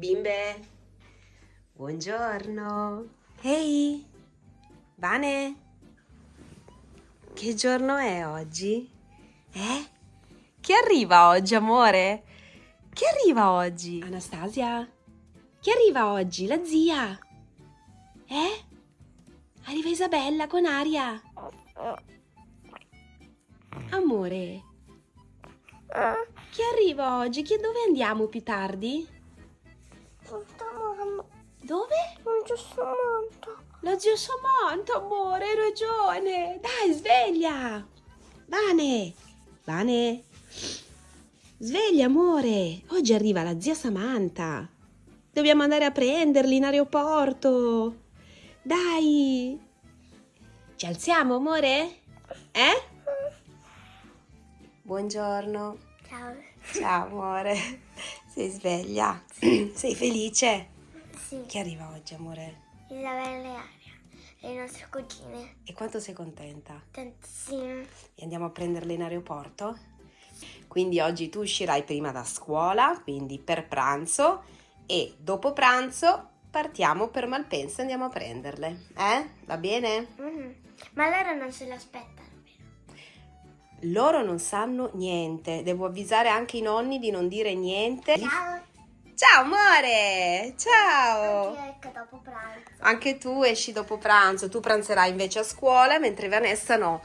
Bimbe, buongiorno. Ehi, Vane, che giorno è oggi? Eh? Chi arriva oggi, amore? Chi arriva oggi? Anastasia? Chi arriva oggi? La zia? Eh? Arriva Isabella con Aria. Amore, chi arriva oggi? Chi, dove andiamo più tardi? Dove? Non c'è Samantha. La zia Samantha, amore, hai ragione. Dai, sveglia. Vane, Vane. Sveglia, amore. Oggi arriva la zia Samantha. Dobbiamo andare a prenderli in aeroporto. Dai. Ci alziamo, amore? Eh? Buongiorno. Ciao. Ciao, amore. Sei sveglia? Sei felice? Sì, Chi arriva oggi, amore? Isabella e Aria, le nostre cugine. E quanto sei contenta? Tantissime. E andiamo a prenderle in aeroporto? Quindi oggi tu uscirai prima da scuola, quindi per pranzo, e dopo pranzo partiamo per Malpensa e andiamo a prenderle. Eh? Va bene? Mhm. Ma loro non se l'aspettano? Loro non sanno niente. Devo avvisare anche i nonni di non dire niente. Ciao. Ciao amore! Ciao! Anche dopo pranzo. Anche tu esci dopo pranzo, tu pranzerai invece a scuola, mentre Vanessa no.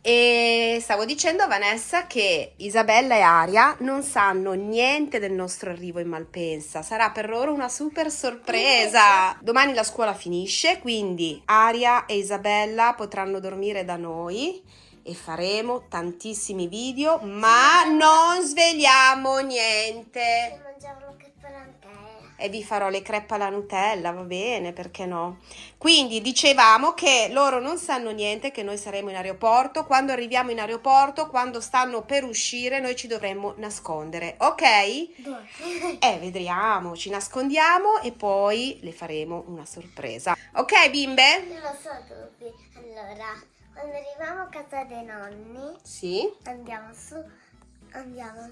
E stavo dicendo a Vanessa che Isabella e Aria non sanno niente del nostro arrivo in Malpensa. Sarà per loro una super sorpresa. Domani la scuola finisce, quindi Aria e Isabella potranno dormire da noi e faremo tantissimi video, ma non svegliamo niente e vi farò le crepe alla Nutella, va bene, perché no? Quindi dicevamo che loro non sanno niente, che noi saremo in aeroporto, quando arriviamo in aeroporto, quando stanno per uscire, noi ci dovremmo nascondere, ok? Dove? Eh, vedremo, ci nascondiamo e poi le faremo una sorpresa. Ok, bimbe? Non lo so dove. Allora, quando arriviamo a casa dei nonni, Sì. andiamo su, andiamo.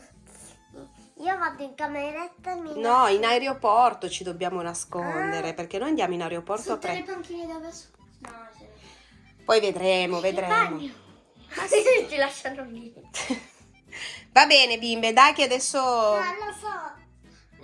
Io vado in cameretta e mi No, in aeroporto ci dobbiamo nascondere, Ah. perché noi andiamo in aeroporto a Sotto le prendere... panchine dove su. No. Poi vedremo, vedremo. Ma se ti lasciano lì. Va bene, bimbe, dai che adesso... No, lo so.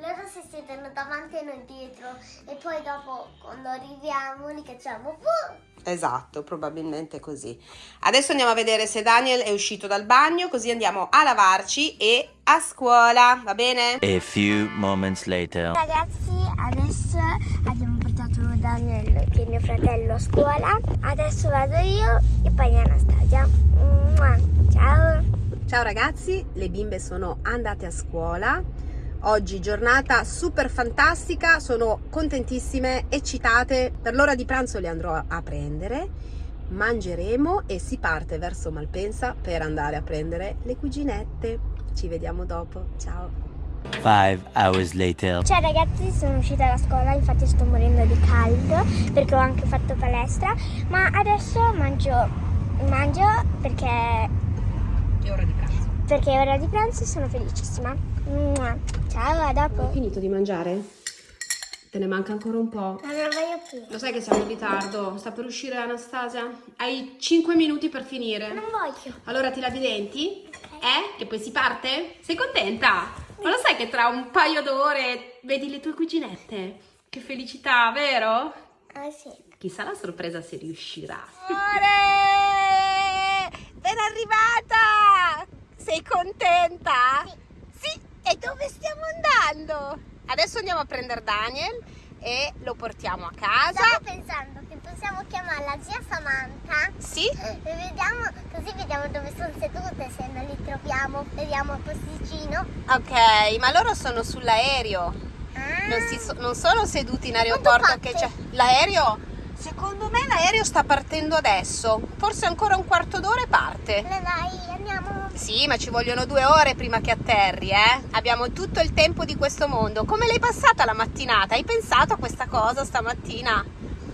Loro si siedono davanti e noi dietro. E poi dopo, quando arriviamo, li cacciamo. Uh! Esatto, probabilmente così. Adesso andiamo a vedere se Daniel è uscito dal bagno, così andiamo a lavarci e a scuola, va bene? A few moments later. Ragazzi, adesso abbiamo portato Daniel, che è mio fratello, a scuola. Adesso vado io e poi Anastasia. Mua. Ciao. Ciao ragazzi, le bimbe sono andate a scuola. Oggi giornata super fantastica, sono contentissime, eccitate. Per l'ora di pranzo le andrò a prendere, mangeremo e si parte verso Malpensa per andare a prendere le cuginette. Ci vediamo dopo, ciao! Five hours later. Ciao ragazzi, sono uscita da scuola, infatti sto morendo di caldo perché ho anche fatto palestra, ma adesso mangio, mangio perché, È ora di pranzo. perché è ora di pranzo e sono felicissima. Ciao, a Hai dopo. finito di mangiare? Te ne manca ancora un po'. Ma non voglio più. Lo sai che siamo in ritardo? Sta per uscire Anastasia? Hai 5 minuti per finire. Non voglio. Allora ti lavi i denti? Eh? Che poi si parte? Sei contenta? Ma lo sai che tra un paio d'ore vedi le tue cuginette? Che felicità, vero? Ah sì. Chissà la sorpresa se riuscirà. Amore! Ben arrivata! Sei contenta? Sì. E dove stiamo andando? Adesso andiamo a prendere Daniel e lo portiamo a casa. Stavo pensando che possiamo chiamarla zia Samantha Sì? e vediamo, così vediamo dove sono sedute, se non li troviamo, vediamo il posticino. Ok, ma loro sono sull'aereo. Ah. Non, so- non sono seduti in aeroporto che c'è l'aereo. Secondo me l'aereo sta partendo adesso. Forse ancora un quarto d'ora e parte. Le dai, andiamo. Sì, ma ci vogliono due ore prima che atterri, eh? Abbiamo tutto il tempo di questo mondo. Come l'hai passata la mattinata? Hai pensato a questa cosa stamattina?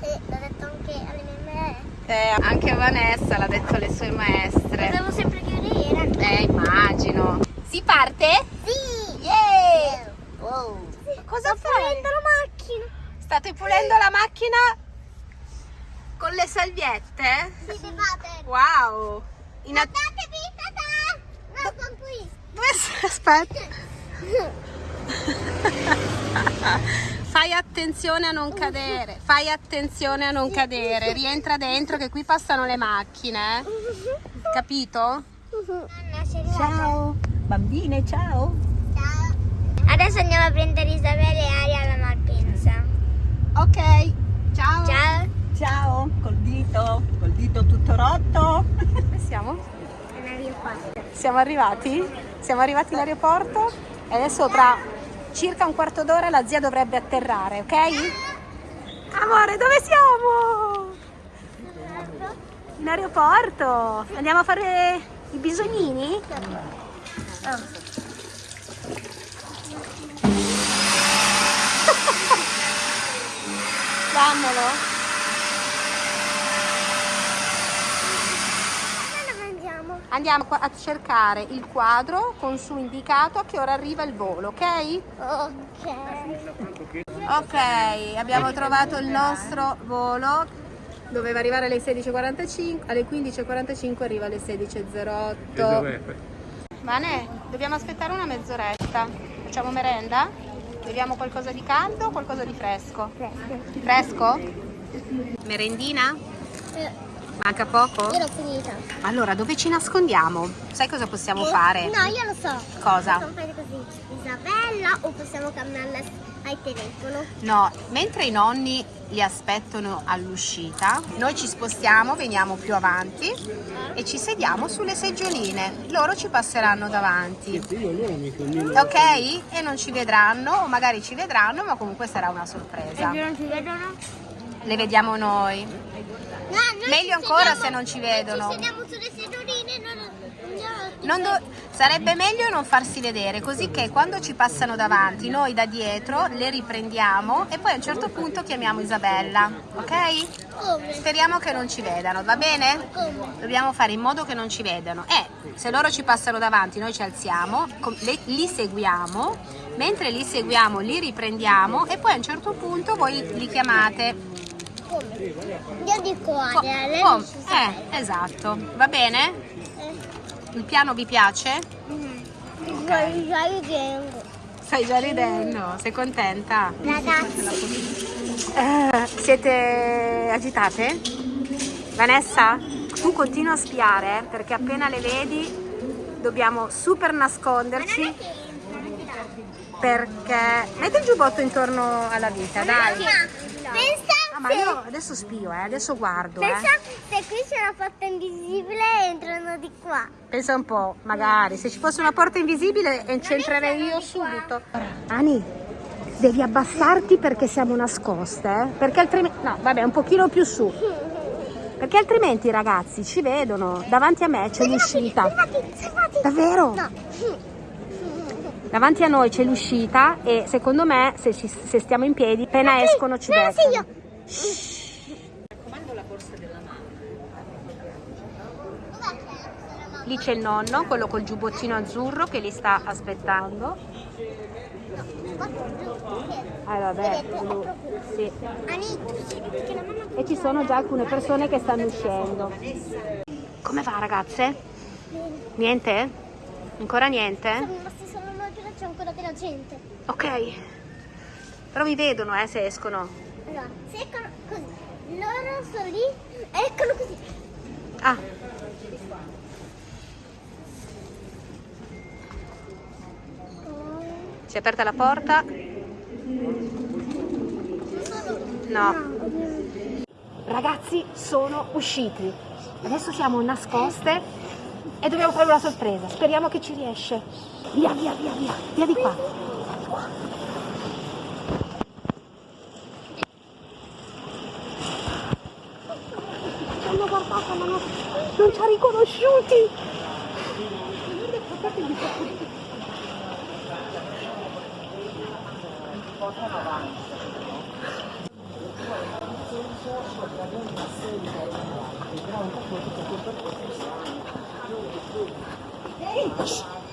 Sì, l'ho detto anche alle mie maestre. Eh, anche Vanessa l'ha detto alle sue maestre. Devo sempre chiudere. Eh, immagino. Si parte? Sì! Yeah! Wow. Ma cosa fai? pulendo la macchina. State pulendo la macchina con le salviette? Sì, bevate. Wow! In Guardatevi, tata. No, sono qui. Dove sei? Aspetta. Fai attenzione a non cadere, fai attenzione a non cadere, rientra dentro che qui passano le macchine, capito? Ciao, bambine, ciao. Ciao. Adesso andiamo a prendere Isabella e Aria alla Malpensa. Ok, ciao. Ciao. Ciao, col dito, col dito tutto rotto. Dove siamo? Qua. Siamo arrivati? Siamo arrivati all'aeroporto e adesso tra circa un quarto d'ora la zia dovrebbe atterrare, ok? Amore, dove siamo? In aeroporto. Andiamo a fare i bisognini? Dammelo. Dove andiamo? A cercare il quadro con su indicato a che ora arriva il volo, ok? Ok. Ok, abbiamo trovato il nostro volo. Doveva arrivare alle 16.45, alle 15.45 arriva alle 16.08. Vane, dobbiamo aspettare una mezz'oretta. Facciamo merenda? Beviamo qualcosa di caldo o qualcosa di fresco? Fresco? Merendina? Manca poco? Io l'ho finita. Allora, dove ci nascondiamo? Sai cosa possiamo fare? No, io lo so. Cosa? Possiamo fare così. Isabella o possiamo cambiarla al telefono? No, mentre i nonni li aspettano all'uscita, noi ci spostiamo, veniamo più avanti e ci sediamo sulle seggioline. Loro ci passeranno davanti. Ok? E non ci vedranno, o magari ci vedranno, ma comunque sarà una sorpresa. non ci vedono? Le vediamo noi. Meglio ancora se non ci vedono. Sediamo sulle sedoline non, non, do- sarebbe meglio non farsi vedere, così che quando ci passano davanti, noi da dietro le riprendiamo e poi a un certo punto chiamiamo Isabella, ok? Speriamo che non ci vedano, va bene? Dobbiamo fare in modo che non ci vedano. E se loro ci passano davanti, noi ci alziamo, li seguiamo, mentre li seguiamo li riprendiamo e poi a un certo punto voi li chiamate. Io dico Co- Aria, lei Isabella. eh, esatto, va bene? Eh. Il piano vi piace? Stai già ridendo. Stai già ridendo, sei contenta? Ragazzi, Eh, siete agitate? Vanessa, tu continua a spiare perché appena le vedi dobbiamo super nasconderci perché metti il giubbotto intorno alla vita, dai. pensa Ah, ma se, io adesso spio, eh, adesso guardo, eh. pensa se qui c'è una porta invisibile entrano di qua. Pensa un po', magari se ci fosse una porta invisibile entrerei io subito. Ani, devi abbassarti perché siamo nascoste, eh? Perché altrimenti. No, vabbè, un pochino più su. Perché altrimenti i ragazzi ci vedono. Davanti a me c'è l'uscita. Davvero? No. Davanti a noi c'è l'uscita e secondo me se, ci- se stiamo in piedi, appena escono ci no, sì, beccano. io. Lì c'è il nonno, quello col giubbottino azzurro che li sta aspettando. Ah vabbè, sì. La mamma E ci sono già alcune persone che stanno uscendo. Come va ragazze? Niente? Ancora niente? siamo rimasti solo noi, però c'è ancora della gente. Ok. Però mi vedono eh se escono. Allora, se eccolo così, loro sono lì, eccolo così. Ah. Si è aperta la porta? No. Ragazzi, sono usciti. Adesso siamo nascoste e dobbiamo fare una sorpresa. Speriamo che ci riesce. Via, via, via, via. Via di qua. Di qua. Ci hanno guardato, ma non, non ci ha riconosciuti.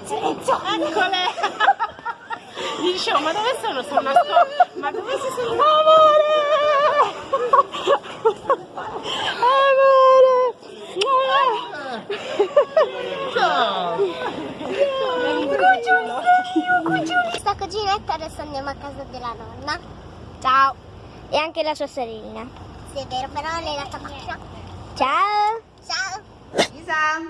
Silenzio! Eccole! Dicevo, ma dove sono? Sono nascosto. Ma dove si sono? Adesso andiamo a casa della nonna. Ciao. E anche la sua sorellina. Sì, è vero, però lei la tabacca. Ciao. Ciao. Isa,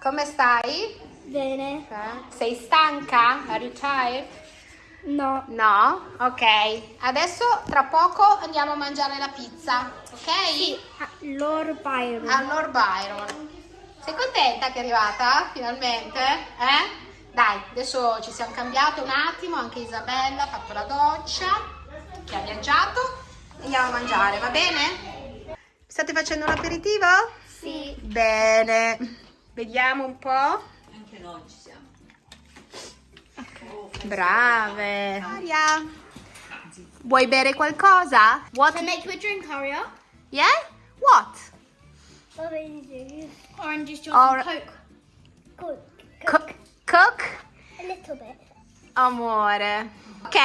come stai? Bene. Sei stanca? Are you tired? No. No? Ok. Adesso tra poco andiamo a mangiare la pizza, ok? Lord Byron. Al Lord Byron. Sei contenta che è arrivata finalmente? Eh? Dai, adesso ci siamo cambiati un attimo, anche Isabella ha fatto la doccia, che ha viaggiato. Andiamo a mangiare, va bene? State facendo un aperitivo? Sì. Bene. Vediamo un po'. Anche noi ci siamo. Brave. Aria. Vuoi bere qualcosa? What? make you a drink, Aria? Yeah? What? Orange juice. Orange juice, Or- Coke. Coke. Cook? Cook? A little bit. Amore. Ok,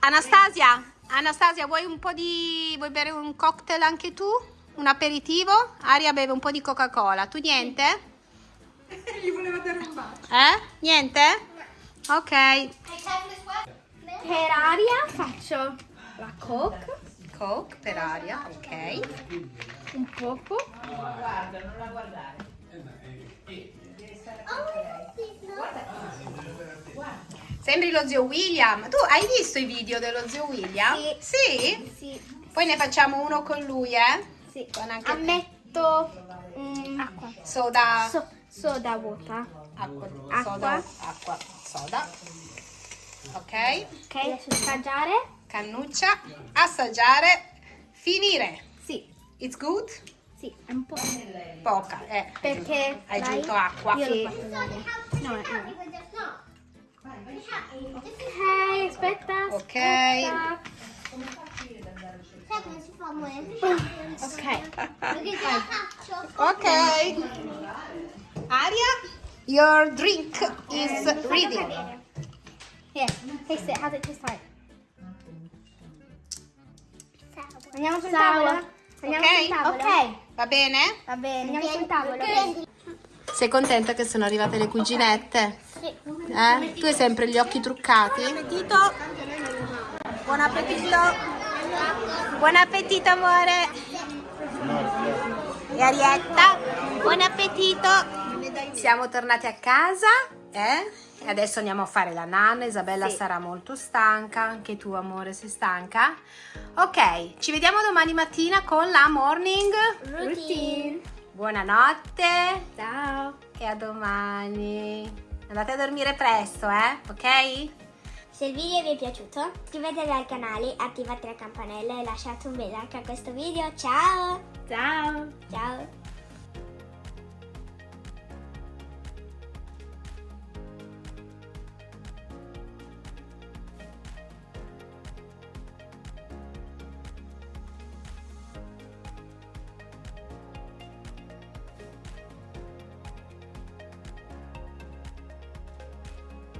Anastasia. Anastasia, vuoi un po' di... vuoi bere un cocktail anche tu? Un aperitivo? Aria beve un po' di Coca-Cola. Tu niente? Gli voleva dare un bacio. Eh? Niente? Ok. Per aria faccio la Coke, Coke per aria, ok. un poco. Sembri lo zio William. Tu hai visto i video dello zio William? Sì. Sì? Sì, Poi ne facciamo uno con lui, eh? sì. Con anche. Ammetto mm, acqua. Soda. So- soda water. acqua. Acqua. Soda. Acqua. Soda. Ok. Ok, assaggiare. Cannuccia. Assaggiare. Finire. Sì, It's good? sì, è un po'. Poca, eh. Perché Hai aggiunto acqua. Io Sì. l'ho fatto. No, no. Ok, aspetta. Ok. aspetta. Ok. Ok. Aria, your drink is ready. Here, taste it. How's it taste like? Andiamo sul tavolo. Andiamo Ok? sul tavolo. Ok. Va bene? Va bene. Andiamo sul tavolo. Sei contenta che sono arrivate le cuginette? Eh? Tu hai sempre gli occhi truccati? Buon appetito! Buon appetito! Buon appetito amore! E Arietta? Buon appetito! Siamo tornati a casa, eh? E adesso andiamo a fare la nanna, Isabella sarà molto stanca, anche tu amore sei stanca? Ok, ci vediamo domani mattina con la morning Routine. Buonanotte Ciao. e a domani. Andate a dormire presto, eh? Ok? Se il video vi è piaciuto, iscrivetevi al canale, attivate la campanella e lasciate un bel like a questo video. Ciao! Ciao! Ciao!